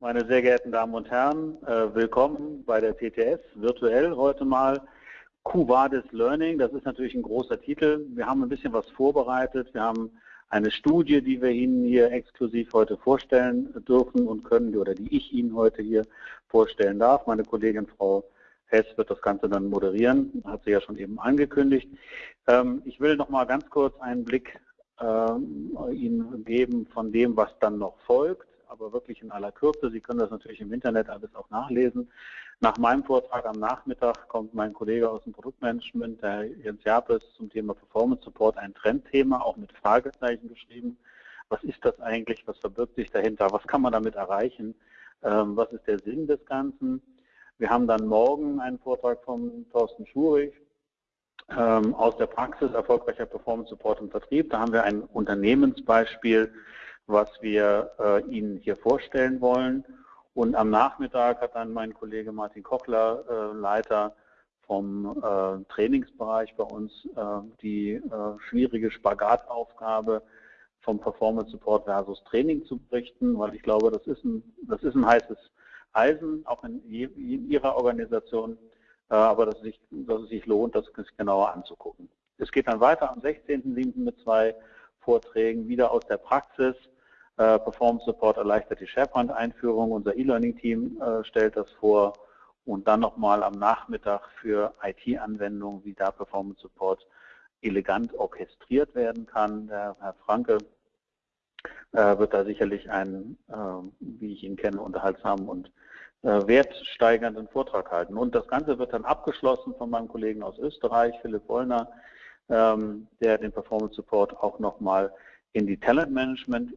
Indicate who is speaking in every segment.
Speaker 1: Meine sehr geehrten Damen und Herren, äh, willkommen bei der TTS, virtuell heute mal. Cuvades Learning, das ist natürlich ein großer Titel. Wir haben ein bisschen was vorbereitet. Wir haben eine Studie, die wir Ihnen hier exklusiv heute vorstellen dürfen und können, oder die ich Ihnen heute hier vorstellen darf. Meine Kollegin Frau Hess wird das Ganze dann moderieren, hat sie ja schon eben angekündigt. Ähm, ich will noch mal ganz kurz einen Blick ähm, Ihnen geben von dem, was dann noch folgt, aber wirklich in aller Kürze. Sie können das natürlich im Internet alles auch nachlesen. Nach meinem Vortrag am Nachmittag kommt mein Kollege aus dem Produktmanagement, der Jens Japes, zum Thema Performance Support, ein Trendthema, auch mit Fragezeichen geschrieben. Was ist das eigentlich? Was verbirgt sich dahinter? Was kann man damit erreichen? Ähm, was ist der Sinn des Ganzen? Wir haben dann morgen einen Vortrag von Thorsten Schurig ähm, aus der Praxis erfolgreicher Performance Support im Vertrieb. Da haben wir ein Unternehmensbeispiel, was wir äh, Ihnen hier vorstellen wollen. Und am Nachmittag hat dann mein Kollege Martin Kochler, äh, Leiter vom äh, Trainingsbereich bei uns, äh, die äh, schwierige Spagataufgabe vom Performance Support versus Training zu berichten, weil ich glaube, das ist ein, das ist ein heißes Eisen, auch in, in Ihrer Organisation, äh, aber dass es, sich, dass es sich lohnt, das genauer anzugucken. Es geht dann weiter am 16.07. mit zwei Vorträgen, wieder aus der Praxis. Äh, Performance Support erleichtert die SharePoint-Einführung. Unser E-Learning-Team äh, stellt das vor. Und dann nochmal am Nachmittag für IT-Anwendungen, wie da Performance Support elegant orchestriert werden kann. Der Herr Franke äh, wird da sicherlich einen, wie ich ihn kenne, unterhaltsamen und wertsteigernden Vortrag halten. Und das Ganze wird dann abgeschlossen von meinem Kollegen aus Österreich, Philipp Wollner, ähm, der den Performance Support auch nochmal in die Talent Management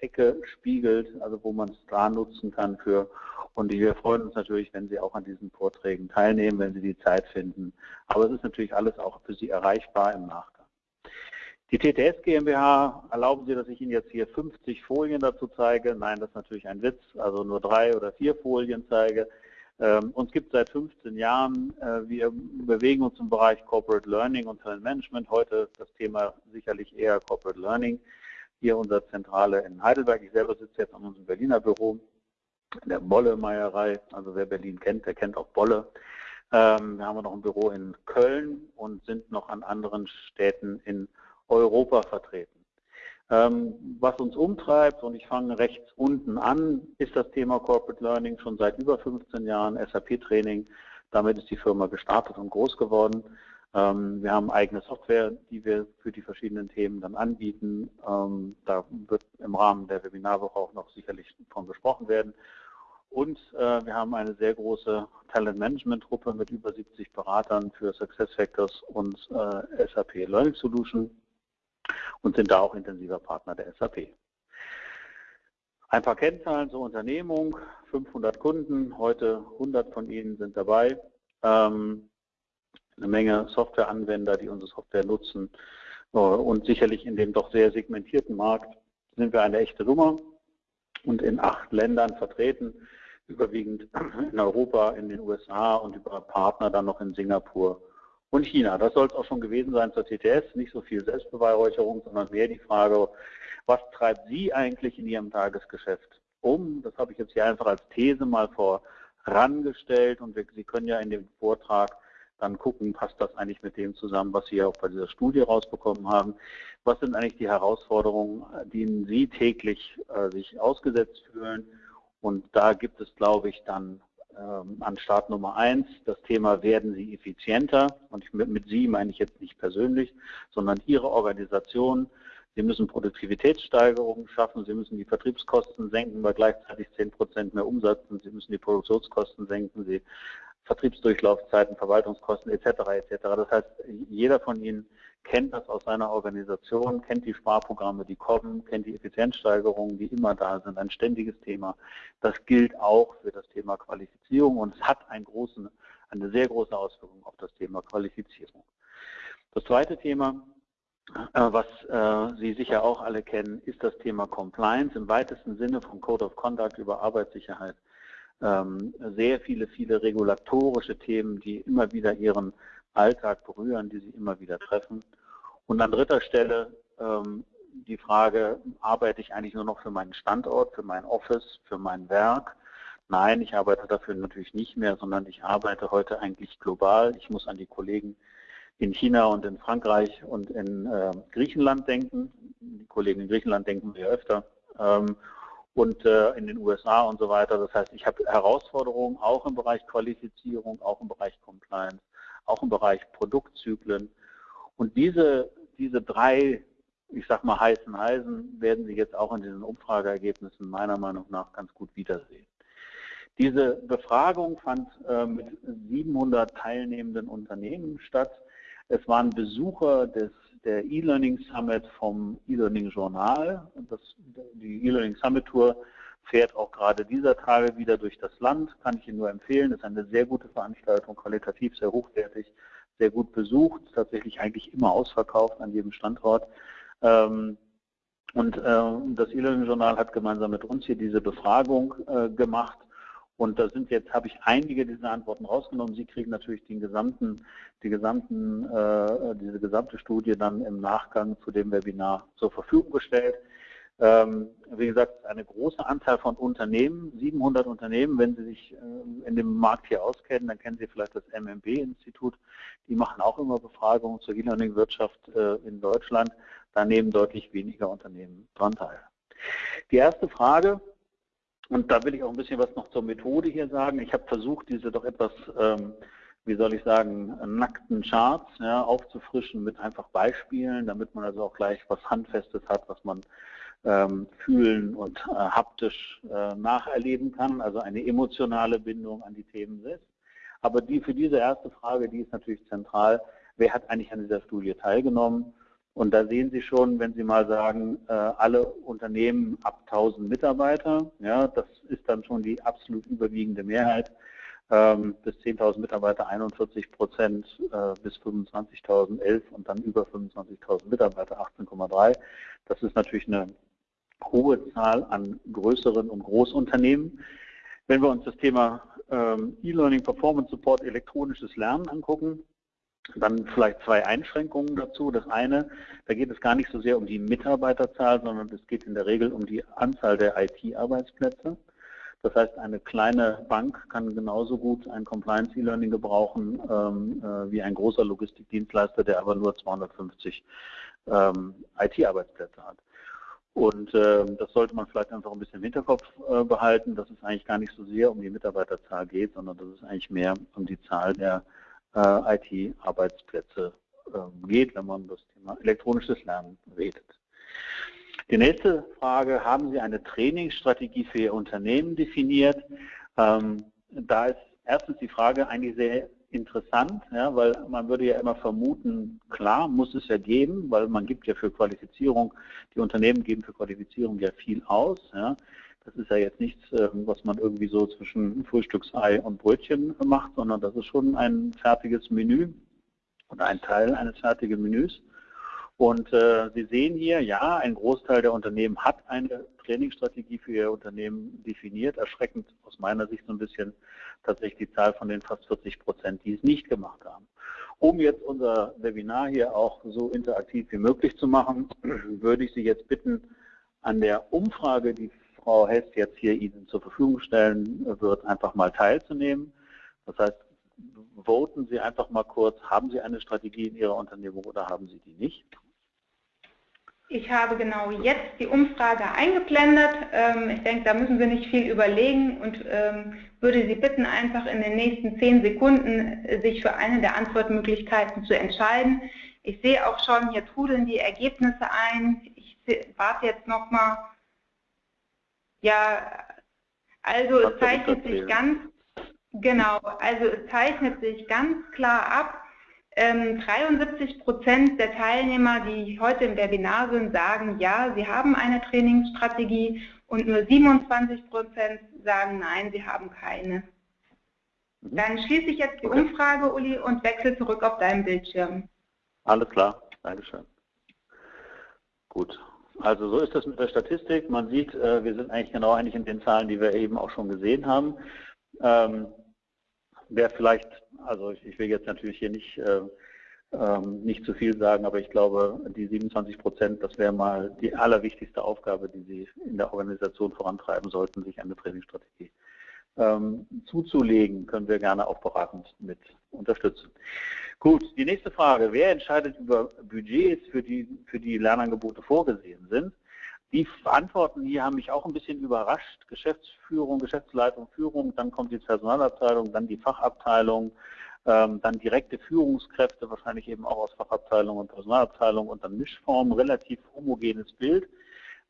Speaker 1: Ecke spiegelt, also wo man es da nutzen kann für. Und wir freuen uns natürlich, wenn Sie auch an diesen Vorträgen teilnehmen, wenn Sie die Zeit finden. Aber es ist natürlich alles auch für Sie erreichbar im Nachgang. Die TTS GmbH, erlauben Sie, dass ich Ihnen jetzt hier 50 Folien dazu zeige? Nein, das ist natürlich ein Witz, also nur drei oder vier Folien zeige. Ähm, uns gibt seit 15 Jahren. Äh, wir bewegen uns im Bereich Corporate Learning und Talent Management. Heute das Thema sicherlich eher Corporate Learning. Hier unsere Zentrale in Heidelberg. Ich selber sitze jetzt an unserem Berliner Büro in der Bolle-Meierei. Also wer Berlin kennt, der kennt auch Bolle. Ähm, wir haben noch ein Büro in Köln und sind noch an anderen Städten in Europa vertreten. Ähm, was uns umtreibt, und ich fange rechts unten an, ist das Thema Corporate Learning schon seit über 15 Jahren, SAP-Training. Damit ist die Firma gestartet und groß geworden. Ähm, wir haben eigene Software, die wir für die verschiedenen Themen dann anbieten. Ähm, da wird im Rahmen der Webinarwoche auch noch sicherlich von besprochen werden. Und äh, wir haben eine sehr große Talent Management Truppe mit über 70 Beratern für SuccessFactors und äh, SAP Learning Solution und sind da auch intensiver Partner der SAP. Ein paar Kennzahlen zur Unternehmung, 500 Kunden, heute 100 von ihnen sind dabei. Ähm, eine Menge Softwareanwender, die unsere Software nutzen äh, und sicherlich in dem doch sehr segmentierten Markt sind wir eine echte Nummer und in acht Ländern vertreten, überwiegend in Europa, in den USA und über Partner dann noch in Singapur und China. Das soll es auch schon gewesen sein zur TTS. Nicht so viel Selbstbeweihräucherung, sondern mehr die Frage, was treibt Sie eigentlich in Ihrem Tagesgeschäft um? Das habe ich jetzt hier einfach als These mal vorangestellt und wir, Sie können ja in dem Vortrag dann gucken, passt das eigentlich mit dem zusammen, was Sie auch bei dieser Studie rausbekommen haben. Was sind eigentlich die Herausforderungen, denen Sie täglich äh, sich ausgesetzt fühlen? Und da gibt es, glaube ich, dann an Start Nummer eins das Thema werden Sie effizienter und mit, mit Sie meine ich jetzt nicht persönlich, sondern Ihre Organisation. Sie müssen Produktivitätssteigerungen schaffen, Sie müssen die Vertriebskosten senken bei gleichzeitig 10 Prozent mehr Umsatz und Sie müssen die Produktionskosten senken, Sie Vertriebsdurchlaufzeiten, Verwaltungskosten etc. etc. Das heißt, jeder von Ihnen kennt das aus seiner Organisation, kennt die Sparprogramme, die kommen, kennt die Effizienzsteigerungen, die immer da sind, ein ständiges Thema. Das gilt auch für das Thema Qualifizierung und es hat einen großen, eine sehr große Auswirkung auf das Thema Qualifizierung. Das zweite Thema, äh, was äh, Sie sicher auch alle kennen, ist das Thema Compliance im weitesten Sinne von Code of Conduct über Arbeitssicherheit. Ähm, sehr viele, viele regulatorische Themen, die immer wieder ihren Alltag berühren, die sie immer wieder treffen. Und an dritter Stelle ähm, die Frage, arbeite ich eigentlich nur noch für meinen Standort, für mein Office, für mein Werk? Nein, ich arbeite dafür natürlich nicht mehr, sondern ich arbeite heute eigentlich global. Ich muss an die Kollegen in China und in Frankreich und in äh, Griechenland denken. Die Kollegen in Griechenland denken wir öfter. Ähm, und äh, in den USA und so weiter. Das heißt, ich habe Herausforderungen auch im Bereich Qualifizierung, auch im Bereich Compliance, auch im Bereich Produktzyklen. Und diese, diese drei, ich sag mal, heißen Eisen werden Sie jetzt auch in diesen Umfrageergebnissen meiner Meinung nach ganz gut wiedersehen. Diese Befragung fand äh, mit 700 teilnehmenden Unternehmen statt. Es waren Besucher des, der E-Learning Summit vom E-Learning Journal. Das, die E-Learning Summit Tour fährt auch gerade dieser Tage wieder durch das Land, kann ich Ihnen nur empfehlen. Das ist eine sehr gute Veranstaltung, qualitativ sehr hochwertig, sehr gut besucht, tatsächlich eigentlich immer ausverkauft an jedem Standort. Ähm, und äh, das E-Learning-Journal hat gemeinsam mit uns hier diese Befragung äh, gemacht und da sind jetzt, habe ich einige dieser Antworten rausgenommen. Sie kriegen natürlich den gesamten, die gesamten, äh, diese gesamte Studie dann im Nachgang zu dem Webinar zur Verfügung gestellt. Ähm, wie gesagt, eine große Anzahl von Unternehmen, 700 Unternehmen, wenn Sie sich äh, in dem Markt hier auskennen, dann kennen Sie vielleicht das MMB-Institut. Die machen auch immer Befragungen zur E-Learning-Wirtschaft äh, in Deutschland. Da nehmen deutlich weniger Unternehmen dran teil. Die erste Frage, und da will ich auch ein bisschen was noch zur Methode hier sagen. Ich habe versucht, diese doch etwas, ähm, wie soll ich sagen, nackten Charts ja, aufzufrischen mit einfach Beispielen, damit man also auch gleich was Handfestes hat, was man ähm, fühlen und äh, haptisch äh, nacherleben kann, also eine emotionale Bindung an die Themen selbst. Aber die, für diese erste Frage, die ist natürlich zentral, wer hat eigentlich an dieser Studie teilgenommen? Und da sehen Sie schon, wenn Sie mal sagen, äh, alle Unternehmen ab 1000 Mitarbeiter, ja, das ist dann schon die absolut überwiegende Mehrheit. Ähm, bis 10.000 Mitarbeiter 41 Prozent, äh, bis 25.000 11 und dann über 25.000 Mitarbeiter 18,3. Das ist natürlich eine hohe Zahl an größeren und Großunternehmen. Wenn wir uns das Thema ähm, E-Learning Performance Support elektronisches Lernen angucken, dann vielleicht zwei Einschränkungen dazu. Das eine, da geht es gar nicht so sehr um die Mitarbeiterzahl, sondern es geht in der Regel um die Anzahl der IT-Arbeitsplätze. Das heißt, eine kleine Bank kann genauso gut ein Compliance E-Learning gebrauchen ähm, äh, wie ein großer Logistikdienstleister, der aber nur 250 ähm, IT-Arbeitsplätze hat. Und äh, das sollte man vielleicht einfach ein bisschen im Hinterkopf äh, behalten, dass es eigentlich gar nicht so sehr um die Mitarbeiterzahl geht, sondern dass es eigentlich mehr um die Zahl der äh, IT-Arbeitsplätze ähm, geht, wenn man das Thema elektronisches Lernen redet. Die nächste Frage, haben Sie eine Trainingsstrategie für Ihr Unternehmen definiert? Ähm, da ist erstens die Frage eigentlich sehr interessant, ja, weil man würde ja immer vermuten, klar, muss es ja geben, weil man gibt ja für Qualifizierung, die Unternehmen geben für Qualifizierung ja viel aus. Ja. Das ist ja jetzt nichts, ähm, was man irgendwie so zwischen Frühstücksei und Brötchen macht, sondern das ist schon ein fertiges Menü oder ein Teil eines fertigen Menüs. Und äh, Sie sehen hier, ja, ein Großteil der Unternehmen hat eine Trainingsstrategie für ihr Unternehmen definiert. Erschreckend aus meiner Sicht so ein bisschen tatsächlich die Zahl von den fast 40 Prozent, die es nicht gemacht haben. Um jetzt unser Webinar hier auch so interaktiv wie möglich zu machen, würde ich Sie jetzt bitten, an der Umfrage, die Frau Hess jetzt hier Ihnen zur Verfügung stellen wird, einfach mal teilzunehmen. Das heißt, voten Sie einfach mal kurz, haben Sie eine Strategie in Ihrer Unternehmung oder haben Sie die nicht?
Speaker 2: Ich habe genau jetzt die Umfrage eingeblendet. Ähm, ich denke, da müssen Sie nicht viel überlegen und ähm, würde Sie bitten, einfach in den nächsten zehn Sekunden äh, sich für eine der Antwortmöglichkeiten zu entscheiden. Ich sehe auch schon, hier trudeln die Ergebnisse ein. Ich warte jetzt nochmal ja, also es zeichnet sich ganz, genau, also es zeichnet sich ganz klar ab, ähm, 73 Prozent der Teilnehmer, die heute im Webinar sind, sagen, ja, sie haben eine Trainingsstrategie und nur 27 Prozent sagen, nein, sie haben keine. Mhm. Dann schließe ich jetzt die okay. Umfrage, Uli, und wechsle zurück auf deinen Bildschirm.
Speaker 1: Alles klar, Dankeschön. Gut, also so ist das mit der Statistik. Man sieht, äh, wir sind eigentlich genau eigentlich in den Zahlen, die wir eben auch schon gesehen haben. Ähm, wer vielleicht, also ich, will jetzt natürlich hier nicht äh, ähm, nicht zu viel sagen, aber ich glaube, die 27 Prozent, das wäre mal die allerwichtigste Aufgabe, die Sie in der Organisation vorantreiben sollten, sich eine Trainingsstrategie ähm, zuzulegen, können wir gerne auch beratend mit unterstützen. Gut, die nächste Frage. Wer entscheidet über Budgets, für die, für die Lernangebote vorgesehen sind? Die Antworten hier haben mich auch ein bisschen überrascht. Geschäftsführung, Geschäftsleitung, Führung, dann kommt die Personalabteilung, dann die Fachabteilung, ähm, dann direkte Führungskräfte, wahrscheinlich eben auch aus Fachabteilung und Personalabteilung und dann Mischform, relativ homogenes Bild.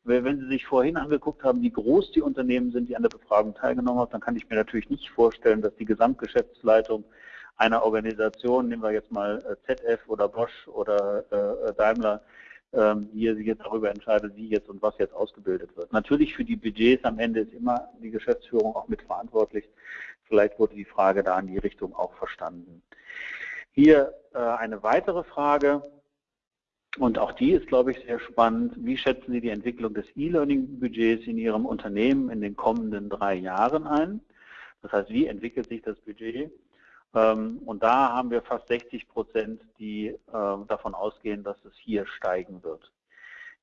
Speaker 1: Wenn Sie sich vorhin angeguckt haben, wie groß die Unternehmen sind, die an der Befragung teilgenommen haben, dann kann ich mir natürlich nicht vorstellen, dass die Gesamtgeschäftsleitung einer Organisation, nehmen wir jetzt mal äh, ZF oder Bosch oder äh, Daimler, ähm, die sich jetzt darüber entscheidet, wie jetzt und was jetzt ausgebildet wird. Natürlich für die Budgets am Ende ist immer die Geschäftsführung auch mitverantwortlich. Vielleicht wurde die Frage da in die Richtung auch verstanden. Hier äh, eine weitere Frage, und auch die ist, glaube ich, sehr spannend. Wie schätzen Sie die Entwicklung des E-Learning-Budgets in Ihrem Unternehmen in den kommenden drei Jahren ein? Das heißt, wie entwickelt sich das Budget? Ähm, und da haben wir fast 60 Prozent, die ähm, davon ausgehen, dass es hier steigen wird.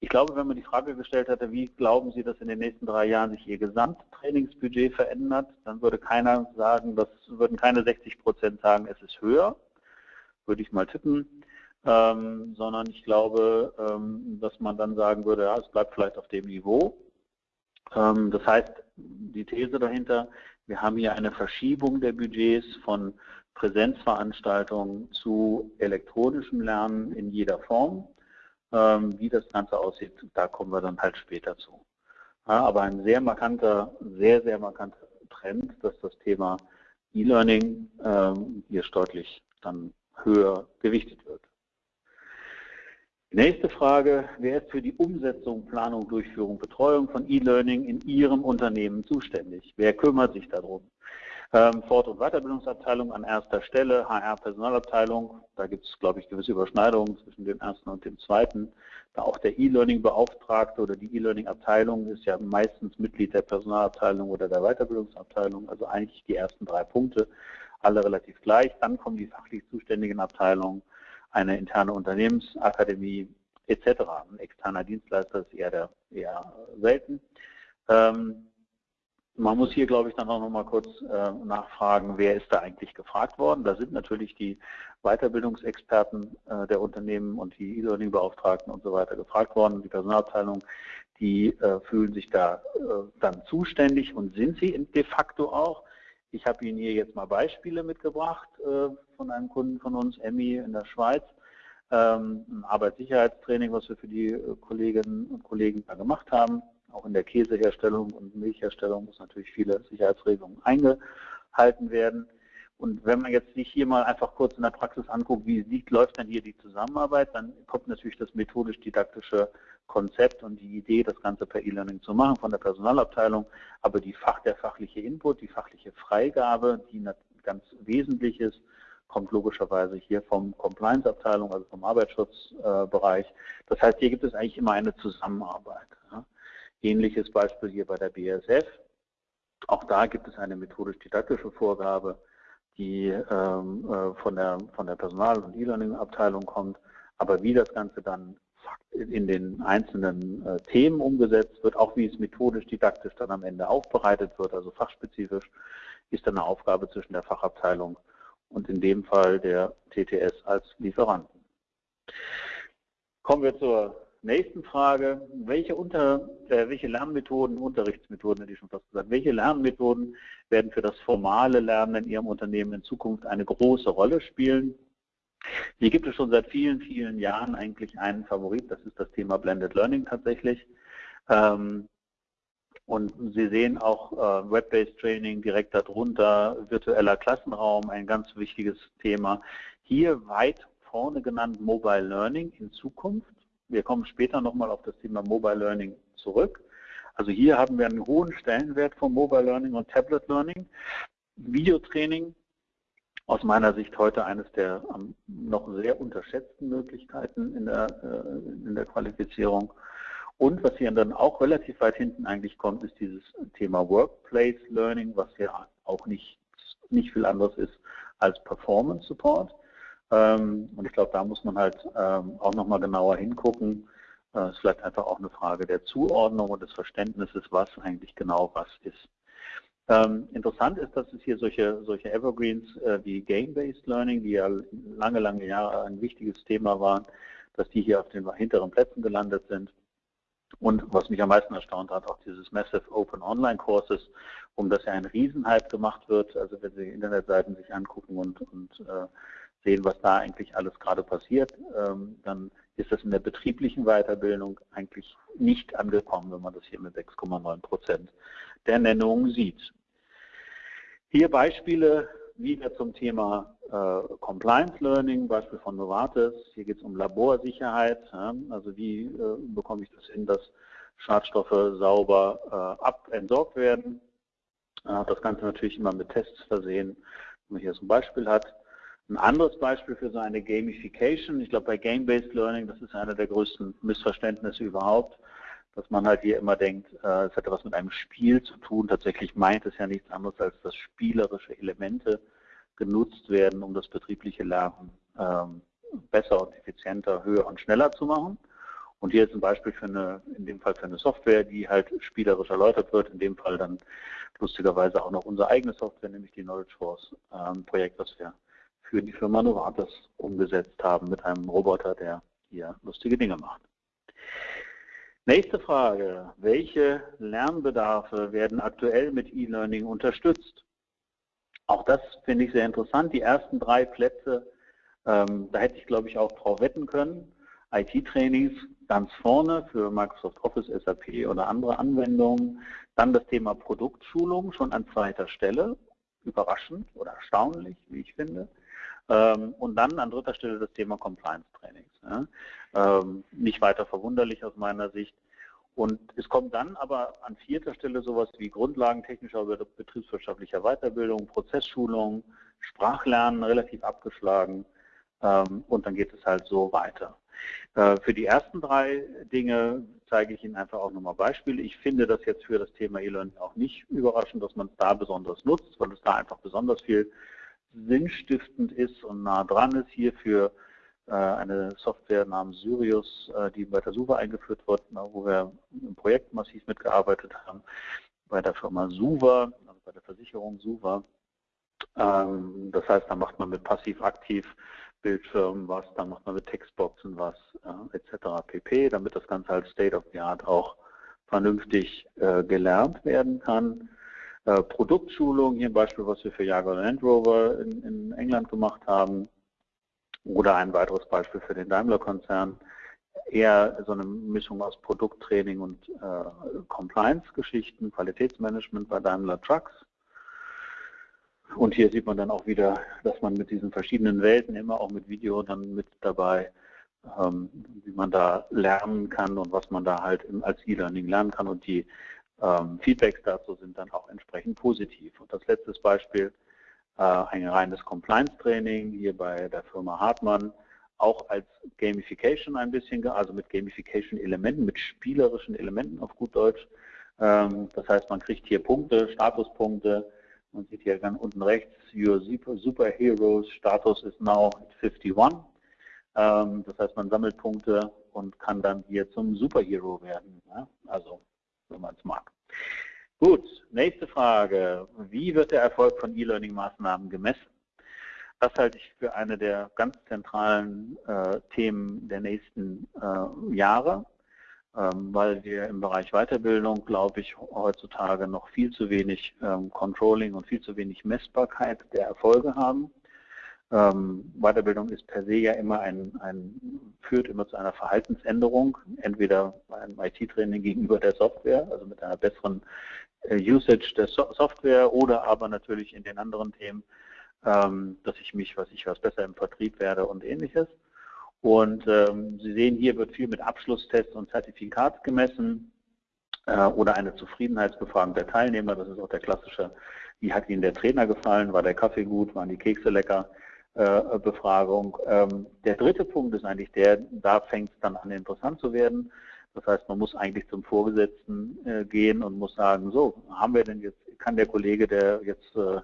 Speaker 1: Ich glaube, wenn man die Frage gestellt hätte, wie glauben Sie, dass in den nächsten drei Jahren sich Ihr Gesamttrainingsbudget verändert, dann würde keiner sagen, das würden keine 60 Prozent sagen, es ist höher, würde ich mal tippen, ähm, sondern ich glaube, ähm, dass man dann sagen würde, ja, es bleibt vielleicht auf dem Niveau. Ähm, das heißt, die These dahinter, wir haben hier eine Verschiebung der Budgets von Präsenzveranstaltungen zu elektronischem Lernen in jeder Form. Ähm, wie das Ganze aussieht, da kommen wir dann halt später zu. Aber ein sehr markanter, sehr, sehr markanter Trend, dass das Thema E-Learning ähm, hier deutlich dann höher gewichtet wird. nächste Frage, wer ist für die Umsetzung, Planung, Durchführung, Betreuung von E-Learning in Ihrem Unternehmen zuständig? Wer kümmert sich darum? Ähm, Fort- und Weiterbildungsabteilung an erster Stelle, HR-Personalabteilung, da gibt es, glaube ich, gewisse Überschneidungen zwischen dem ersten und dem zweiten. Da auch der E-Learning-Beauftragte oder die E-Learning-Abteilung ist ja meistens Mitglied der Personalabteilung oder der Weiterbildungsabteilung, also eigentlich die ersten drei Punkte, alle relativ gleich. Dann kommen die fachlich zuständigen Abteilungen, eine interne Unternehmensakademie etc. Ein externer Dienstleister ist eher, der, eher selten. Ähm, man muss hier, glaube ich, dann auch noch mal kurz äh, nachfragen, wer ist da eigentlich gefragt worden. Da sind natürlich die Weiterbildungsexperten äh, der Unternehmen und die E-Learning-Beauftragten und so weiter gefragt worden. Die Personalabteilung, die äh, fühlen sich da dann zuständig und sind sie de facto auch. Ich habe Ihnen hier jetzt mal Beispiele mitgebracht von einem Kunden von uns, Emmy in der Schweiz. Ähm, ein Arbeitssicherheitstraining, was wir für die Kolleginnen und Kollegen da gemacht haben auch in der Käseherstellung und Milchherstellung muss natürlich viele Sicherheitsregelungen eingehalten werden. Und wenn man jetzt sich hier mal einfach kurz in der Praxis anguckt, wie sieht, läuft dann hier die Zusammenarbeit, dann kommt natürlich das methodisch-didaktische Konzept und die Idee, das Ganze per E-Learning zu machen von der Personalabteilung. Aber die Fach, der fachliche Input, die fachliche Freigabe, die ganz wesentlich ist, kommt logischerweise hier vom Compliance-Abteilung, also vom Arbeitsschutzbereich. Das heißt, hier gibt es eigentlich immer eine Zusammenarbeit. Ähnliches Beispiel hier bei der BSF. Auch da gibt es eine methodisch-didaktische Vorgabe, die ähm, äh, von, der, von der Personal- und E-Learning-Abteilung kommt. Aber wie das Ganze dann in den einzelnen äh, Themen umgesetzt wird, auch wie es methodisch-didaktisch dann am Ende aufbereitet wird, also fachspezifisch, ist dann eine Aufgabe zwischen der Fachabteilung und in dem Fall der TTS als Lieferanten. Kommen wir zur nächsten Frage, welche, Unter, äh, welche Lernmethoden, Unterrichtsmethoden hätte ich schon fast gesagt, welche Lernmethoden werden für das formale Lernen in Ihrem Unternehmen in Zukunft eine große Rolle spielen? Hier gibt es schon seit vielen, vielen Jahren eigentlich einen Favorit, das ist das Thema Blended Learning tatsächlich. Ähm, und Sie sehen auch äh, Web-Based Training direkt darunter, virtueller Klassenraum, ein ganz wichtiges Thema. Hier weit vorne genannt Mobile Learning in Zukunft. Wir kommen später nochmal auf das Thema Mobile Learning zurück. Also hier haben wir einen hohen Stellenwert von Mobile Learning und Tablet Learning. Videotraining, aus meiner Sicht heute eines der noch sehr unterschätzten Möglichkeiten in der, äh, in der Qualifizierung. Und was hier dann auch relativ weit hinten eigentlich kommt, ist dieses Thema Workplace Learning, was ja auch nicht, nicht viel anderes ist als Performance Support. Ähm, und ich glaube, da muss man halt ähm, auch nochmal genauer hingucken. Das äh, ist vielleicht einfach auch eine Frage der Zuordnung und des Verständnisses, was eigentlich genau was ist. Ähm, interessant ist, dass es hier solche, solche Evergreens äh, wie Game-Based Learning, die ja lange, lange Jahre ein wichtiges Thema waren, dass die hier auf den hinteren Plätzen gelandet sind. Und was mich am meisten erstaunt hat, auch dieses Massive Open Online Courses, um das ja ein Riesenhype gemacht wird. Also wenn Sie Internetseiten sich angucken und, und äh, sehen, was da eigentlich alles gerade passiert, ähm, dann ist das in der betrieblichen Weiterbildung eigentlich nicht angekommen, wenn man das hier mit 6,9 Prozent der Nennungen sieht. Hier Beispiele wieder zum Thema äh, Compliance Learning, Beispiel von Novartis. Hier geht es um Laborsicherheit. Also wie äh, bekomme ich das hin, dass Schadstoffe sauber äh, abentsorgt werden. das Ganze natürlich immer mit Tests versehen, wenn man hier so ein Beispiel hat. Ein anderes Beispiel für so eine Gamification, ich glaube bei Game-Based Learning, das ist einer der größten Missverständnisse überhaupt, dass man halt hier immer denkt, äh, es hätte was mit einem Spiel zu tun. Tatsächlich meint es ja nichts anderes, als dass spielerische Elemente genutzt werden, um das betriebliche Lernen ähm, besser und effizienter, höher und schneller zu machen. Und hier ist ein Beispiel für eine, in dem Fall für eine Software, die halt spielerisch erläutert wird. In dem Fall dann lustigerweise auch noch unsere eigene Software, nämlich die Knowledge Force ähm, Projekt, das wir für die Firma Novartis umgesetzt haben mit einem Roboter, der hier lustige Dinge macht. Nächste Frage. Welche Lernbedarfe werden aktuell mit E-Learning unterstützt? Auch das finde ich sehr interessant. Die ersten drei Plätze, ähm, da hätte ich glaube ich auch drauf wetten können. IT-Trainings ganz vorne für Microsoft Office, SAP oder andere Anwendungen. Dann das Thema Produktschulung schon an zweiter Stelle. Überraschend oder erstaunlich, wie ich finde. Ähm, und dann an dritter Stelle das Thema Compliance-Trainings. Ähm, nicht weiter verwunderlich aus meiner Sicht. Und es kommt dann aber an vierter Stelle sowas wie Grundlagen technischer oder betriebswirtschaftlicher Weiterbildung, Prozessschulung, Sprachlernen relativ abgeschlagen ähm, und dann geht es halt so weiter. Äh, für die ersten drei Dinge zeige ich Ihnen einfach auch nochmal Beispiele. Ich finde das jetzt für das Thema E-Learning auch nicht überraschend, dass man es da besonders nutzt, weil es da einfach besonders viel sinnstiftend ist und nah dran ist. Hier für äh, eine Software namens Sirius, äh, die bei der Suva eingeführt wird, wo wir im Projekt massiv mitgearbeitet haben, bei der Firma Suva, also bei der Versicherung Suva. Ähm, das heißt, da macht man mit passiv-aktiv Bildschirmen was, da macht man mit Textboxen was, äh, etc. pp., damit das Ganze als State of the Art auch vernünftig gelernt werden kann. Äh, Produktschulung, hier ein Beispiel, was wir für Jaguar Land Rover in, in England gemacht haben, oder ein weiteres Beispiel für den Daimler-Konzern, eher so eine Mischung aus Produkttraining und äh, Compliance-Geschichten, Qualitätsmanagement bei Daimler Trucks. Und hier sieht man dann auch wieder, dass man mit diesen verschiedenen Welten immer auch mit Video dann mit dabei, ähm, wie man da lernen kann und was man da halt als E-Learning lernen kann. Und die Feedbacks dazu sind dann auch entsprechend positiv. Und das letzte Beispiel, äh, ein reines Compliance-Training hier bei der Firma Hartmann, auch als Gamification ein bisschen, also mit Gamification-Elementen, mit spielerischen Elementen auf gut Deutsch. Ähm, das heißt, man kriegt hier Punkte, Statuspunkte. Man sieht hier ganz unten rechts, Your Superheroes Status is now 51. Ähm, das heißt, man sammelt Punkte und kann dann hier zum Superhero werden. Also wenn man es mag. Gut, nächste Frage. Wie wird der Erfolg von E-Learning-Maßnahmen gemessen? Das halte ich für eine der ganz zentralen äh, Themen der nächsten äh, Jahre, ähm, weil wir im Bereich Weiterbildung, glaube ich, heutzutage noch viel zu wenig ähm, Controlling und viel zu wenig Messbarkeit der Erfolge haben. Ähm, Weiterbildung ist per se ja immer ein, ein, führt immer zu einer Verhaltensänderung, entweder beim IT-Training gegenüber der Software, also mit einer besseren äh, Usage der so Software oder aber natürlich in den anderen Themen, ähm, dass ich mich, was ich was besser im Vertrieb werde und ähnliches. Und ähm, Sie sehen, hier wird viel mit Abschlusstests und Zertifikat gemessen äh, oder eine Zufriedenheitsbefragung der Teilnehmer. Das ist auch der klassische, wie hat Ihnen der Trainer gefallen, war der Kaffee gut, waren die Kekse lecker? Äh, Befragung. Ähm, der dritte Punkt ist eigentlich der, da fängt es dann an interessant zu werden. Das heißt, man muss eigentlich zum Vorgesetzten äh, gehen und muss sagen, so, haben wir denn jetzt, kann der Kollege, der jetzt äh,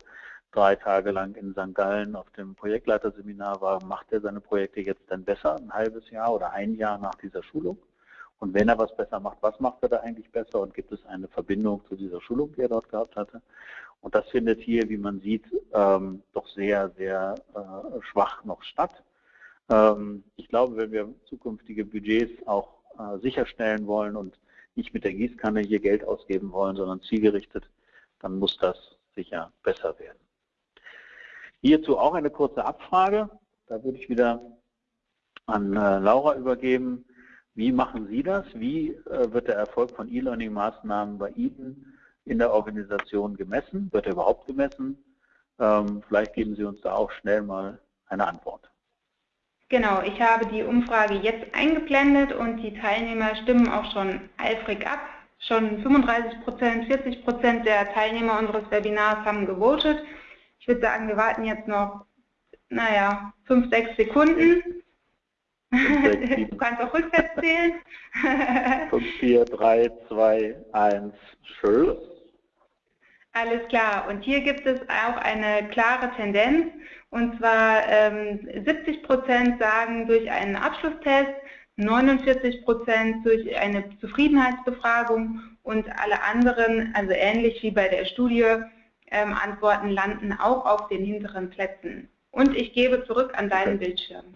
Speaker 1: drei Tage lang in St. Gallen auf dem Projektleiterseminar war, macht er seine Projekte jetzt dann besser, ein halbes Jahr oder ein Jahr nach dieser Schulung? Und wenn er was besser macht, was macht er da eigentlich besser und gibt es eine Verbindung zu dieser Schulung, die er dort gehabt hatte? Und das findet hier, wie man sieht, ähm, doch sehr, sehr äh, schwach noch statt. Ähm, ich glaube, wenn wir zukünftige Budgets auch äh, sicherstellen wollen und nicht mit der Gießkanne hier Geld ausgeben wollen, sondern zielgerichtet, dann muss das sicher besser werden. Hierzu auch eine kurze Abfrage. Da würde ich wieder an äh, Laura übergeben. Wie machen Sie das? Wie äh, wird der Erfolg von E-Learning-Maßnahmen bei Ihnen in der Organisation gemessen? Wird er überhaupt gemessen? Ähm, vielleicht geben Sie uns da auch schnell mal eine Antwort.
Speaker 2: Genau, ich habe die Umfrage jetzt eingeblendet und die Teilnehmer stimmen auch schon eifrig ab. Schon 35 Prozent, 40 Prozent der Teilnehmer unseres Webinars haben gewotet. Ich würde sagen, wir warten jetzt noch, naja, 5, 6 Sekunden.
Speaker 1: 5, du kannst auch rückwärts zählen. 5, 4, 3, 2, 1, Schluss.
Speaker 2: Alles klar. Und hier gibt es auch eine klare Tendenz. Und zwar ähm, 70 Prozent sagen durch einen Abschlusstest, 49 Prozent durch eine Zufriedenheitsbefragung und alle anderen, also ähnlich wie bei der Studie, ähm, Antworten landen auch auf den hinteren Plätzen. Und ich gebe zurück an deinen okay. Bildschirm.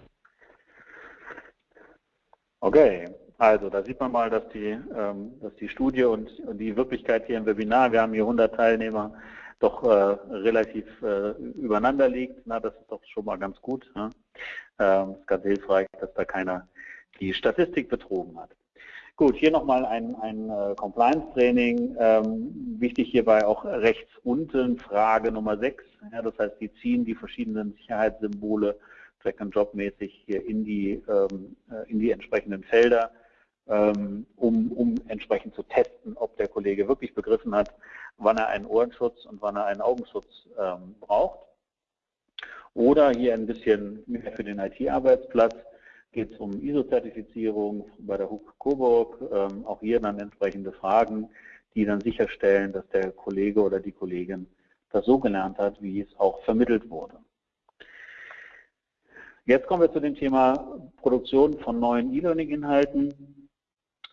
Speaker 1: Okay, also da sieht man mal, dass die, ähm, dass die Studie und, die Wirklichkeit hier im Webinar, wir haben hier 100 Teilnehmer, doch äh, relativ äh, übereinander liegt. Na, das ist doch schon mal ganz gut. Ne? Ähm, ist ganz hilfreich, dass da keiner die Statistik betrogen hat. Gut, hier nochmal ein, ein äh, Compliance-Training. Ähm, wichtig hierbei auch rechts unten Frage Nummer 6. Ja, das heißt, die ziehen die verschiedenen Sicherheitssymbole Track-and-Drop-mäßig hier in die, in die entsprechenden Felder, um, um entsprechend zu testen, ob der Kollege wirklich begriffen hat, wann er einen Ohrenschutz und wann er einen Augenschutz ähm, braucht. Oder hier ein bisschen mehr für den IT-Arbeitsplatz geht es um ISO-Zertifizierung bei der HUK Coburg. Ähm, auch hier dann entsprechende Fragen, die dann sicherstellen, dass der Kollege oder die Kollegin das so gelernt hat, wie es auch vermittelt wurde. Jetzt kommen wir zu dem Thema Produktion von neuen E-Learning-Inhalten ähm,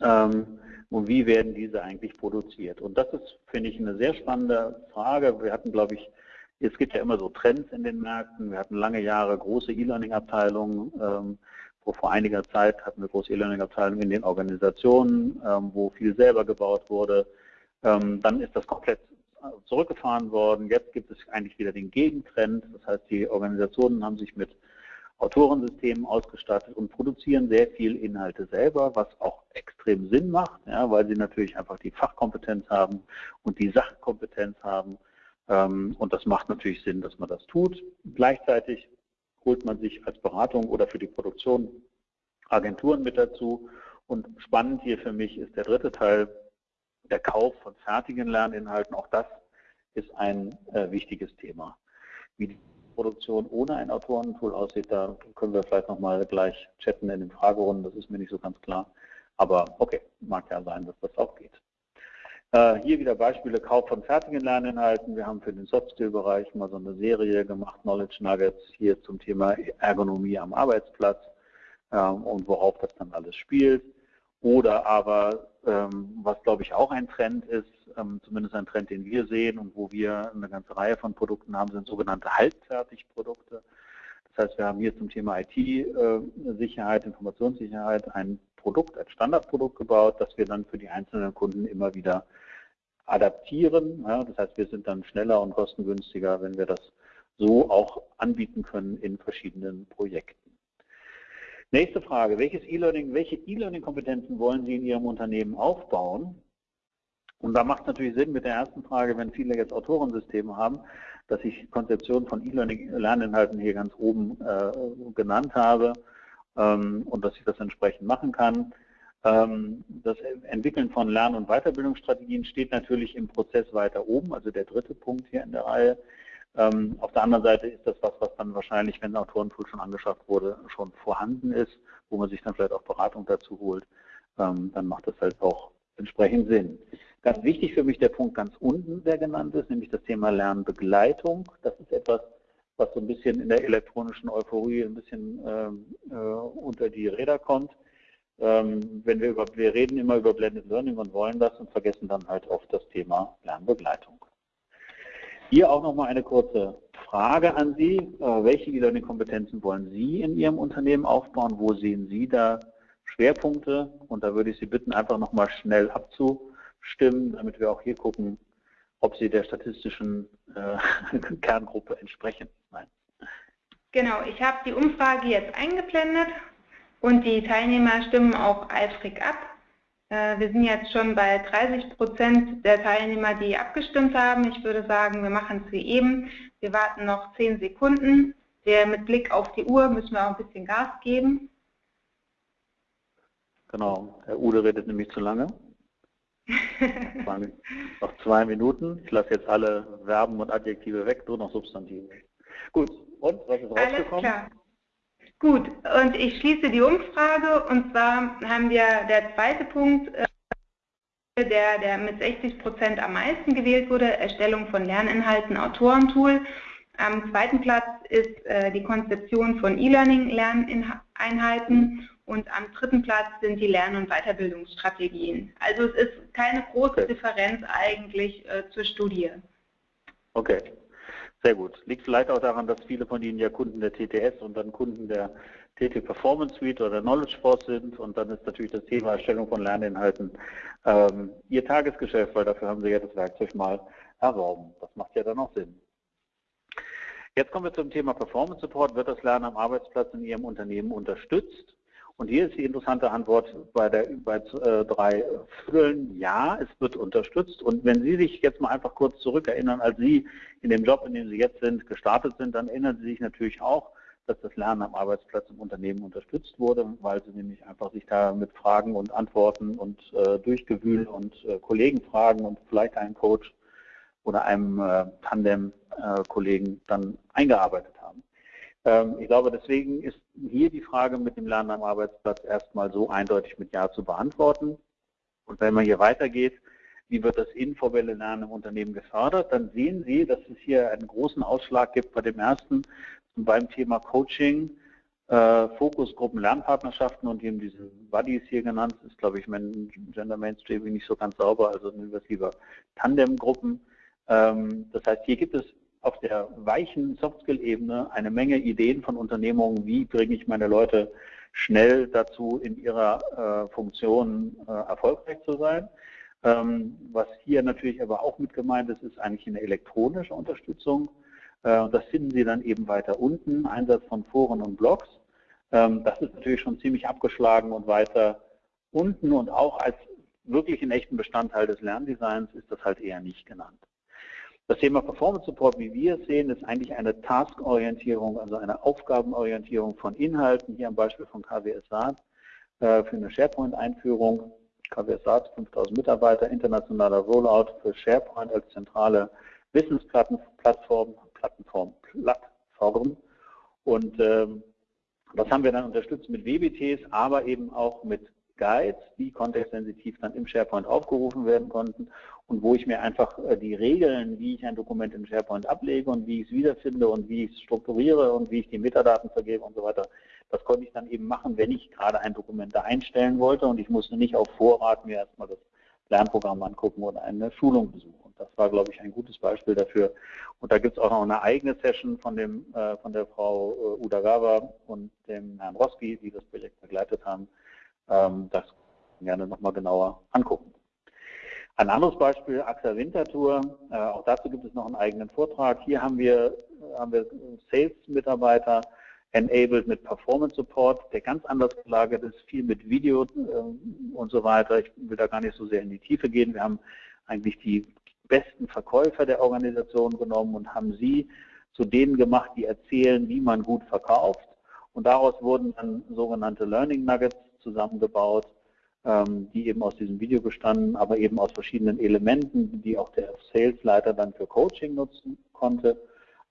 Speaker 1: und wie werden diese eigentlich produziert. Und das ist, finde ich, eine sehr spannende Frage. Wir hatten, glaube ich, es gibt ja immer so Trends in den Märkten. Wir hatten lange Jahre große E-Learning-Abteilungen. Ähm, wo vor einiger Zeit hatten wir große E-Learning-Abteilungen in den Organisationen, ähm, wo viel selber gebaut wurde. Ähm, dann ist das komplett zurückgefahren worden. Jetzt gibt es eigentlich wieder den Gegentrend. Das heißt, die Organisationen haben sich mit Autorensystemen ausgestattet und produzieren sehr viel Inhalte selber, was auch extrem Sinn macht, ja, weil sie natürlich einfach die Fachkompetenz haben und die Sachkompetenz haben. Ähm, und das macht natürlich Sinn, dass man das tut. Gleichzeitig holt man sich als Beratung oder für die Produktion Agenturen mit dazu. Und spannend hier für mich ist der dritte Teil, der Kauf von fertigen Lerninhalten. Auch das ist ein äh, wichtiges Thema. Wie Produktion ohne ein Autorentool aussieht, da können wir vielleicht nochmal gleich chatten in den Fragerunden, das ist mir nicht so ganz klar. Aber okay, mag ja sein, dass das auch geht. Äh, hier wieder Beispiele Kauf von fertigen Lerninhalten. Wir haben für den Soft-Skill-Bereich mal so eine Serie gemacht, Knowledge Nuggets, hier zum Thema Ergonomie am Arbeitsplatz ähm, und worauf das dann alles spielt. Oder aber, ähm, was glaube ich auch ein Trend ist, ähm, zumindest ein Trend, den wir sehen und wo wir eine ganze Reihe von Produkten haben, sind sogenannte Halbfertigprodukte. Das heißt, wir haben hier zum Thema IT-Sicherheit, Informationssicherheit ein Produkt, ein Standardprodukt gebaut, das wir dann für die einzelnen Kunden immer wieder adaptieren. das heißt, wir sind dann schneller und kostengünstiger, wenn wir das so auch anbieten können in verschiedenen Projekten. Nächste Frage, welches E-Learning, welche E-Learning-Kompetenzen wollen Sie in Ihrem Unternehmen aufbauen? Und da macht es natürlich Sinn mit der ersten Frage, wenn viele jetzt Autorensysteme haben, dass ich Konzeption von E-Learning-Lerninhalten hier ganz oben äh, genannt habe ähm, und dass ich das entsprechend machen kann. Ähm, das Entwickeln von Lern- und Weiterbildungsstrategien steht natürlich im Prozess weiter oben, also der dritte Punkt hier in der Reihe. Ähm, auf der anderen Seite ist das was, was dann wahrscheinlich, wenn ein Autorentool schon angeschafft wurde, schon vorhanden ist, wo man sich dann vielleicht auch Beratung dazu holt, ähm, dann macht das halt auch entsprechend Sinn. Ganz wichtig für mich der Punkt ganz unten, der genannt ist, nämlich das Thema Lernbegleitung. Das ist etwas, was so ein bisschen in der elektronischen Euphorie ein bisschen ähm, äh, unter die Räder kommt. Ähm, wenn wir über, wir reden immer über Blended Learning und wollen das und vergessen dann halt oft das Thema Lernbegleitung. Hier auch nochmal eine kurze Frage an Sie. Äh, welche E-Learning-Kompetenzen wollen Sie in Ihrem Unternehmen aufbauen? Wo sehen Sie da Schwerpunkte? Und da würde ich Sie bitten, einfach nochmal schnell abzustimmen, damit wir auch hier gucken, ob sie der statistischen äh, Kerngruppe entsprechen. Nein.
Speaker 2: Genau, ich habe die Umfrage jetzt eingeblendet und die Teilnehmer stimmen auch eifrig ab. Äh, wir sind jetzt schon bei 30 Prozent der Teilnehmer, die abgestimmt haben. Ich würde sagen, wir machen es wie eben. Wir warten noch 10 Sekunden. Der mit Blick auf die Uhr müssen wir auch ein bisschen Gas geben.
Speaker 1: Genau, Herr Ude redet nämlich zu lange. noch zwei Minuten. Ich lasse jetzt alle Verben und Adjektive weg, nur noch Substantive. Gut, und was ist rausgekommen? Alles klar.
Speaker 2: Gut, und ich schließe die Umfrage und zwar haben wir der zweite Punkt, äh, der, der mit 60 Prozent am meisten gewählt wurde, Erstellung von Lerninhalten, Autorentool. Am zweiten Platz ist äh, die Konzeption von E-Learning-Lerneinheiten und am dritten Platz sind die Lern- und Weiterbildungsstrategien. Also es ist keine große. Differenz eigentlich äh, zur Studie.
Speaker 1: Okay, sehr gut. Liegt vielleicht auch daran, dass viele von Ihnen ja Kunden der TTS und dann Kunden der TT Performance Suite oder Knowledge Force sind und dann ist natürlich das Thema Erstellung von Lerninhalten ähm, Ihr Tagesgeschäft, weil dafür haben Sie ja das Werkzeug mal erworben. Das macht ja dann auch Sinn. Jetzt kommen wir zum Thema Performance Support. Wird das Lernen am Arbeitsplatz in Ihrem Unternehmen unterstützt? Und hier ist die interessante Antwort bei, der, bei äh, drei Füllen, ja, es wird unterstützt. Und wenn Sie sich jetzt mal einfach kurz zurückerinnern, als Sie in dem Job, in dem Sie jetzt sind, gestartet sind, dann erinnern Sie sich natürlich auch, dass das Lernen am Arbeitsplatz im Unternehmen unterstützt wurde, weil Sie nämlich einfach sich da mit Fragen und Antworten und äh, Durchgewühl und äh, Kollegen fragen und vielleicht einen Coach oder einem äh, Tandem-Kollegen äh, dann eingearbeitet haben. Ähm, ich glaube, deswegen ist hier die Frage mit dem Lernen am Arbeitsplatz erstmal so eindeutig mit Ja zu beantworten. Und wenn man hier weitergeht, wie wird das informelle Lernen im Unternehmen gefördert, dann sehen Sie, dass es hier einen großen Ausschlag gibt bei dem ersten beim Thema Coaching, äh, Fokusgruppen, Lernpartnerschaften und eben diese Buddies hier genannt, ist glaube ich Gender Mainstreaming nicht so ganz sauber, also nehmen wir es lieber Tandemgruppen. Ähm, das heißt, hier gibt es auf der weichen Softskill-Ebene eine Menge Ideen von Unternehmungen, wie bringe ich meine Leute schnell dazu, in ihrer äh, Funktion äh, erfolgreich zu sein. Ähm, was hier natürlich aber auch mit gemeint ist, ist eigentlich eine elektronische Unterstützung. Äh, das finden Sie dann eben weiter unten, Einsatz von Foren und Blogs. Ähm, das ist natürlich schon ziemlich abgeschlagen und weiter unten und auch als wirklich einen echten Bestandteil des Lerndesigns ist das halt eher nicht genannt. Das Thema Performance Support, wie wir es sehen, ist eigentlich eine Task-Orientierung, also eine Aufgabenorientierung von Inhalten, hier am Beispiel von KWS SAT äh, für eine SharePoint-Einführung. KWS SAT, 5000 Mitarbeiter, internationaler Rollout für SharePoint als zentrale Wissensplattform, Plattform, Plattform. Und ähm, das haben wir dann unterstützt mit WBTs, aber eben auch mit Guides, die kontextsensitiv dann im SharePoint aufgerufen werden konnten und wo ich mir einfach äh, die Regeln, wie ich ein Dokument im SharePoint ablege und wie ich es wiederfinde und wie ich es strukturiere und wie ich die Metadaten vergebe und so weiter, das konnte ich dann eben machen, wenn ich gerade ein Dokument da einstellen wollte und ich musste nicht auf Vorrat mir erstmal das Lernprogramm angucken oder eine Schulung besuchen. Das war, glaube ich, ein gutes Beispiel dafür. Und da gibt es auch noch eine eigene Session von, dem, äh, von der Frau äh, Udagawa und dem Herrn Roski, die das Projekt begleitet haben, das gerne nochmal genauer angucken. Ein anderes Beispiel, AXA Wintertour, äh, auch dazu gibt es noch einen eigenen Vortrag. Hier haben wir, haben wir Sales-Mitarbeiter enabled mit Performance Support, der ganz anders gelagert ist, viel mit Video äh, und so weiter. Ich will da gar nicht so sehr in die Tiefe gehen. Wir haben eigentlich die besten Verkäufer der Organisation genommen und haben sie zu denen gemacht, die erzählen, wie man gut verkauft. Und daraus wurden dann sogenannte Learning Nuggets zusammengebaut, ähm, die eben aus diesem Video bestanden, aber eben aus verschiedenen Elementen, die auch der Salesleiter dann für Coaching nutzen konnte,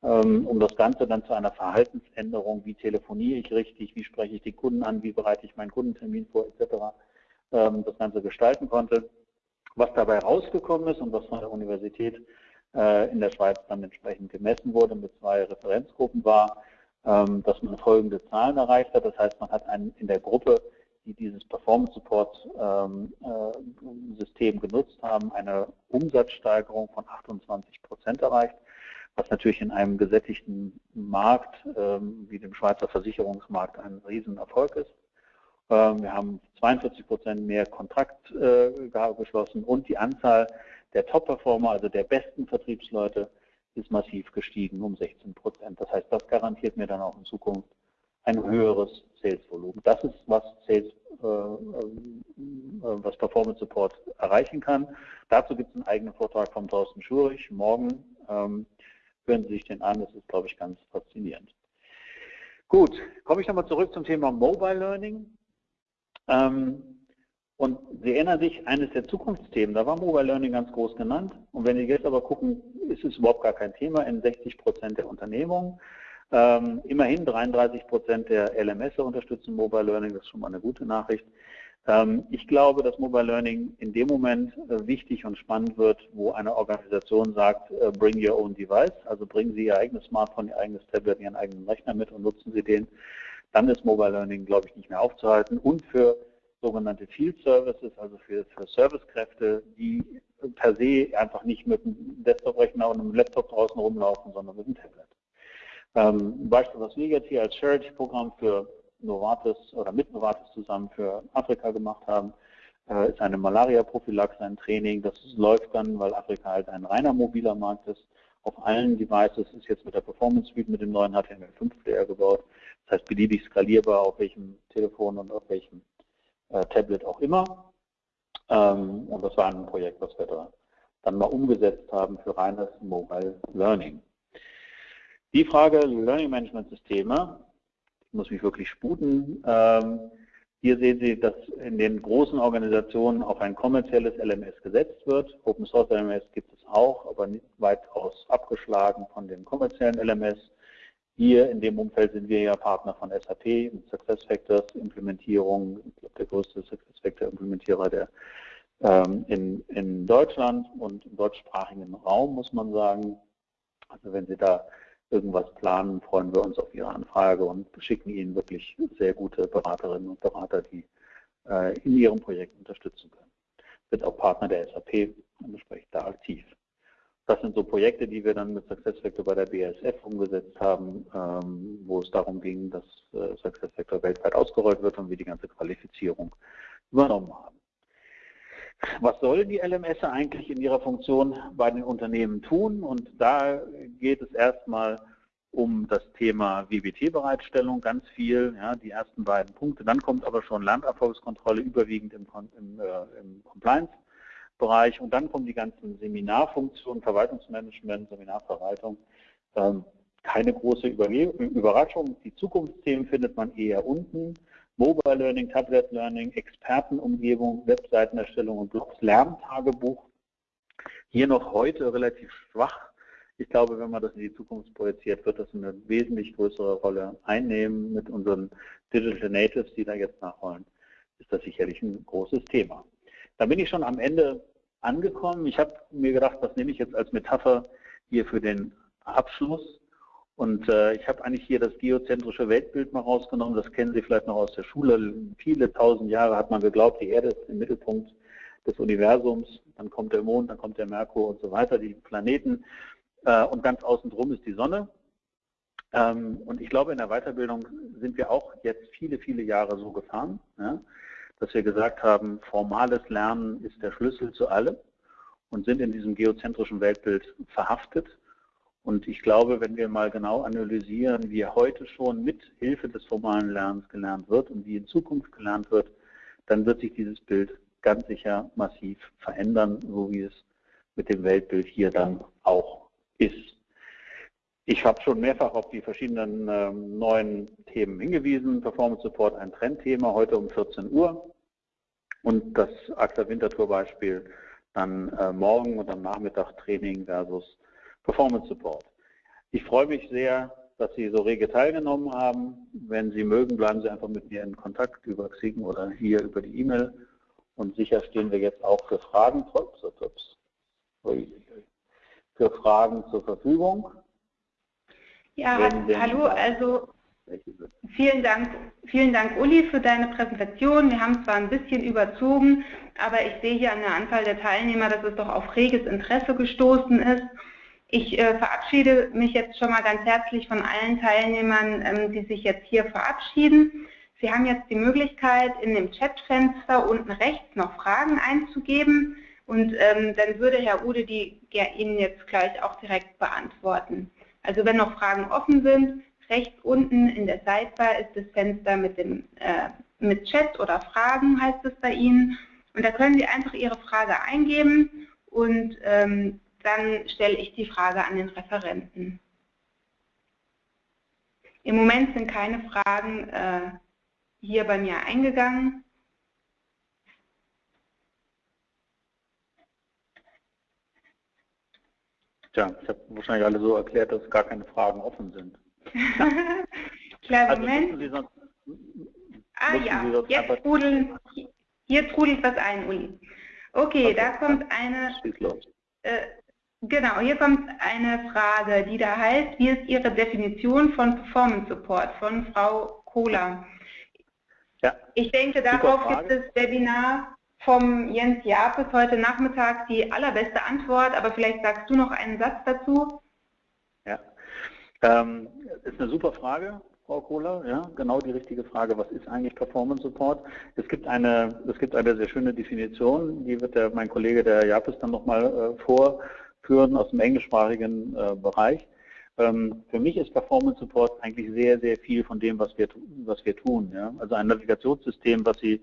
Speaker 1: ähm, um das Ganze dann zu einer Verhaltensänderung, wie telefoniere ich richtig, wie spreche ich die Kunden an, wie bereite ich meinen Kundentermin vor, etc., ähm, das Ganze gestalten konnte. Was dabei rausgekommen ist und was von der Universität äh, in der Schweiz dann entsprechend gemessen wurde mit zwei Referenzgruppen war, dass man folgende Zahlen erreicht hat. Das heißt, man hat einen, in der Gruppe, die dieses Performance Support System genutzt haben, eine Umsatzsteigerung von 28 Prozent erreicht, was natürlich in einem gesättigten Markt ähm, wie dem Schweizer Versicherungsmarkt ein Riesenerfolg ist. Ähm, wir haben 42 Prozent mehr Kontrakt äh, geschlossen und die Anzahl der Top-Performer, also der besten Vertriebsleute, ist massiv gestiegen um 16 Prozent. Das heißt, das garantiert mir dann auch in Zukunft ein höheres Sales-Volumen. Das ist, was Sales, äh, äh, was Performance Support erreichen kann. Dazu gibt es einen eigenen Vortrag von Thorsten Schurich morgen. Ähm, hören Sie sich den an, das ist, glaube ich, ganz faszinierend. Gut, komme ich nochmal zurück zum Thema Mobile Learning. Ähm, und Sie erinnern sich, eines der Zukunftsthemen, da war Mobile Learning ganz groß genannt. Und wenn Sie jetzt aber gucken, ist es überhaupt gar kein Thema in 60 Prozent der Unternehmungen. Ähm, immerhin 33 Prozent der LMS unterstützen Mobile Learning, das ist schon mal eine gute Nachricht. Ähm, ich glaube, dass Mobile Learning in dem Moment äh, wichtig und spannend wird, wo eine Organisation sagt, äh, bring your own device, also bringen Sie Ihr eigenes Smartphone, Ihr eigenes Tablet, Ihren eigenen Rechner mit und nutzen Sie den dann ist Mobile Learning, glaube ich, nicht mehr aufzuhalten. Und für sogenannte Field Services, also für, für Servicekräfte, die per se einfach nicht mit einem Desktop-Rechner und einem Laptop draußen rumlaufen, sondern mit einem Tablet. Ähm, ein Beispiel, was wir jetzt hier als Charity-Programm für Novartis oder mit Novartis zusammen für Afrika gemacht haben, äh, ist eine Malaria-Prophylaxe, ein Training. Das läuft dann, weil Afrika halt ein reiner mobiler Markt ist, auf allen Devices, ist jetzt mit der Performance Suite mit dem neuen HTML5 Player gebaut. Das heißt beliebig skalierbar auf welchem Telefon und auf welchem äh, Tablet auch immer. Ähm, und das war ein Projekt, was wir da dann mal umgesetzt haben für reines Mobile Learning. Die Frage Learning Management Systeme, ich muss mich wirklich sputen. Ähm, hier sehen Sie, dass in den großen Organisationen auf ein kommerzielles LMS gesetzt wird. Open Source LMS gibt es auch, aber nicht weitaus abgeschlagen von den kommerziellen LMS. Hier in dem Umfeld sind wir ja Partner von SAP mit SuccessFactors Implementierung, ich glaube der größte SuccessFactor Implementierer der ähm, in, in Deutschland und im deutschsprachigen Raum, muss man sagen. Also wenn Sie da irgendwas planen, freuen wir uns auf Ihre Anfrage und schicken Ihnen wirklich sehr gute Beraterinnen und Berater, die äh, in Ihrem Projekt unterstützen können. Wird auch Partner der SAP und entsprechend da aktiv. Das sind so Projekte, die wir dann mit SuccessFactor bei der BASF umgesetzt haben, ähm, wo es darum ging, dass äh, SuccessFactor weltweit ausgerollt wird und wir die ganze Qualifizierung übernommen haben. Was sollen die LMS eigentlich in ihrer Funktion bei den Unternehmen tun? Und da geht es erstmal um das Thema WBT-Bereitstellung ganz viel, ja, die ersten beiden Punkte. Dann kommt aber schon Landerfolgskontrolle überwiegend im, im, äh, im Compliance Bereich und dann kommen die ganzen Seminarfunktionen, Verwaltungsmanagement, Seminarverwaltung. Ähm, keine große Überraschung. Die Zukunftsthemen findet man eher unten. Mobile Learning, Tablet Learning, Expertenumgebung, Webseitenerstellung und Blogs, Lerntagebuch. Hier noch heute relativ schwach. Ich glaube, wenn man das in die Zukunft projiziert, wird das eine wesentlich größere Rolle einnehmen. Mit unseren Digital Natives, die da jetzt nachholen, ist das sicherlich ein großes Thema. Da bin ich schon am Ende angekommen. Ich habe mir gedacht, was nehme ich jetzt als Metapher hier für den Abschluss. Und äh, ich habe eigentlich hier das geozentrische Weltbild mal rausgenommen. Das kennen Sie vielleicht noch aus der Schule. Viele tausend Jahre hat man geglaubt, die Erde ist im Mittelpunkt des Universums. Dann kommt der Mond, dann kommt der Merkur und so weiter, die Planeten. Äh, und ganz außen drum ist die Sonne. Ähm, und ich glaube, in der Weiterbildung sind wir auch jetzt viele, viele Jahre so gefahren. Ja? dass wir gesagt haben, formales Lernen ist der Schlüssel zu allem und sind in diesem geozentrischen Weltbild verhaftet. Und ich glaube, wenn wir mal genau analysieren, wie heute schon mit Hilfe des formalen Lernens gelernt wird und wie in Zukunft gelernt wird, dann wird sich dieses Bild ganz sicher massiv verändern, so wie es mit dem Weltbild hier dann auch ist. Ich habe schon mehrfach auf die verschiedenen äh, neuen Themen hingewiesen. Performance Support ein Trendthema, heute um 14 Uhr. Und das AXA Winterthur Beispiel dann äh, morgen und am Nachmittag Training versus Performance Support. Ich freue mich sehr, dass Sie so rege teilgenommen haben. Wenn Sie mögen, bleiben Sie einfach mit mir in Kontakt über Xing oder hier über die E-Mail. Und sicher stehen wir jetzt auch für Fragen, für Fragen zur Verfügung.
Speaker 2: Ja, hallo, also vielen Dank, vielen Dank Uli für deine Präsentation. Wir haben zwar ein bisschen überzogen, aber ich sehe hier an der Anzahl der Teilnehmer, dass es doch auf reges Interesse gestoßen ist. Ich äh, verabschiede mich jetzt schon mal ganz herzlich von allen Teilnehmern, ähm, die sich jetzt hier verabschieden. Sie haben jetzt die Möglichkeit, in dem Chatfenster unten rechts noch Fragen einzugeben und ähm, dann würde Herr Ude die ja, Ihnen jetzt gleich auch direkt beantworten. Also wenn noch Fragen offen sind, rechts unten in der Sidebar ist das Fenster mit, dem, äh, mit Chat oder Fragen, heißt es bei Ihnen. Und da können Sie einfach Ihre Frage eingeben und ähm, dann stelle ich die Frage an den Referenten. Im Moment sind keine Fragen äh, hier bei mir eingegangen.
Speaker 1: Tja, ich habe wahrscheinlich alle so erklärt, dass gar keine Fragen offen sind.
Speaker 2: Klar, also Moment. Sie sonst, ah ja, jetzt trudeln, hier trudelt was ein, Uli. Okay, okay. da kommt eine, äh, Genau, hier kommt eine Frage, die da heißt, wie ist Ihre Definition von Performance Support von Frau Kohler? Ja. Ich denke, darauf gibt es Webinar vom Jens Japes heute Nachmittag die allerbeste Antwort, aber vielleicht sagst du noch einen Satz dazu.
Speaker 1: Ja, ähm, ist eine super Frage, Frau Kohler, ja, genau die richtige Frage. Was ist eigentlich Performance Support? Es gibt eine, es gibt eine sehr schöne Definition, die wird der, mein Kollege der Japes dann nochmal äh, vor führen aus dem englischsprachigen äh, Bereich. Ähm, für mich ist Performance Support eigentlich sehr, sehr viel von dem, was wir, was wir tun. Ja? Also ein Navigationssystem, was Sie,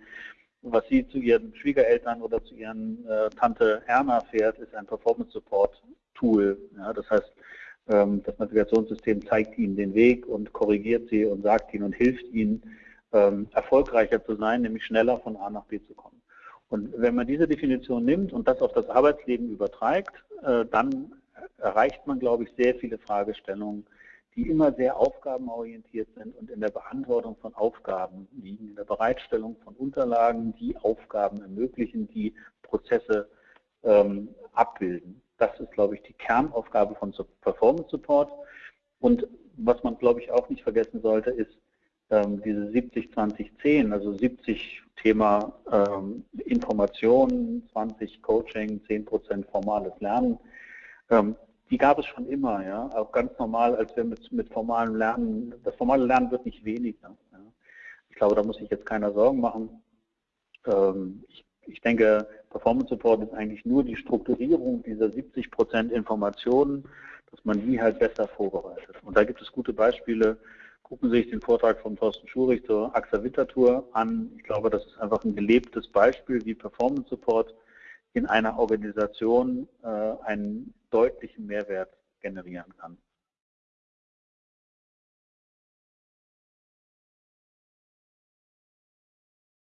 Speaker 1: was Sie zu Ihren Schwiegereltern oder zu Ihren äh, Tante Erna fährt, ist ein Performance Support Tool. Ja? Das heißt, ähm, das Navigationssystem zeigt Ihnen den Weg und korrigiert Sie und sagt Ihnen und hilft Ihnen, ähm, erfolgreicher zu sein, nämlich schneller von A nach B zu kommen. Und wenn man diese Definition nimmt und das auf das Arbeitsleben überträgt, äh, dann erreicht man, glaube ich, sehr viele Fragestellungen, die immer sehr aufgabenorientiert sind und in der Beantwortung von Aufgaben liegen, in der Bereitstellung von Unterlagen, die Aufgaben ermöglichen, die Prozesse ähm, abbilden. Das ist, glaube ich, die Kernaufgabe von Performance Support. Und was man, glaube ich, auch nicht vergessen sollte, ist, ähm, diese 70-20-10, also 70 Thema ähm, Information, 20 Coaching, 10% formales Lernen, ähm, die gab es schon immer, ja, auch ganz normal, als wir mit, mit formalem Lernen, das formale Lernen wird nicht weniger. Ja. Ich glaube, da muss sich jetzt keiner Sorgen machen. Ähm, ich, ich denke, Performance Support ist eigentlich nur die Strukturierung dieser 70% Informationen, dass man die halt besser vorbereitet. Und da gibt es gute Beispiele, Gucken Sie sich den Vortrag von Thorsten Schurich zur AXA Winterthur an. Ich glaube, das ist einfach ein gelebtes Beispiel, wie Performance Support in einer Organisation äh, einen deutlichen Mehrwert generieren kann.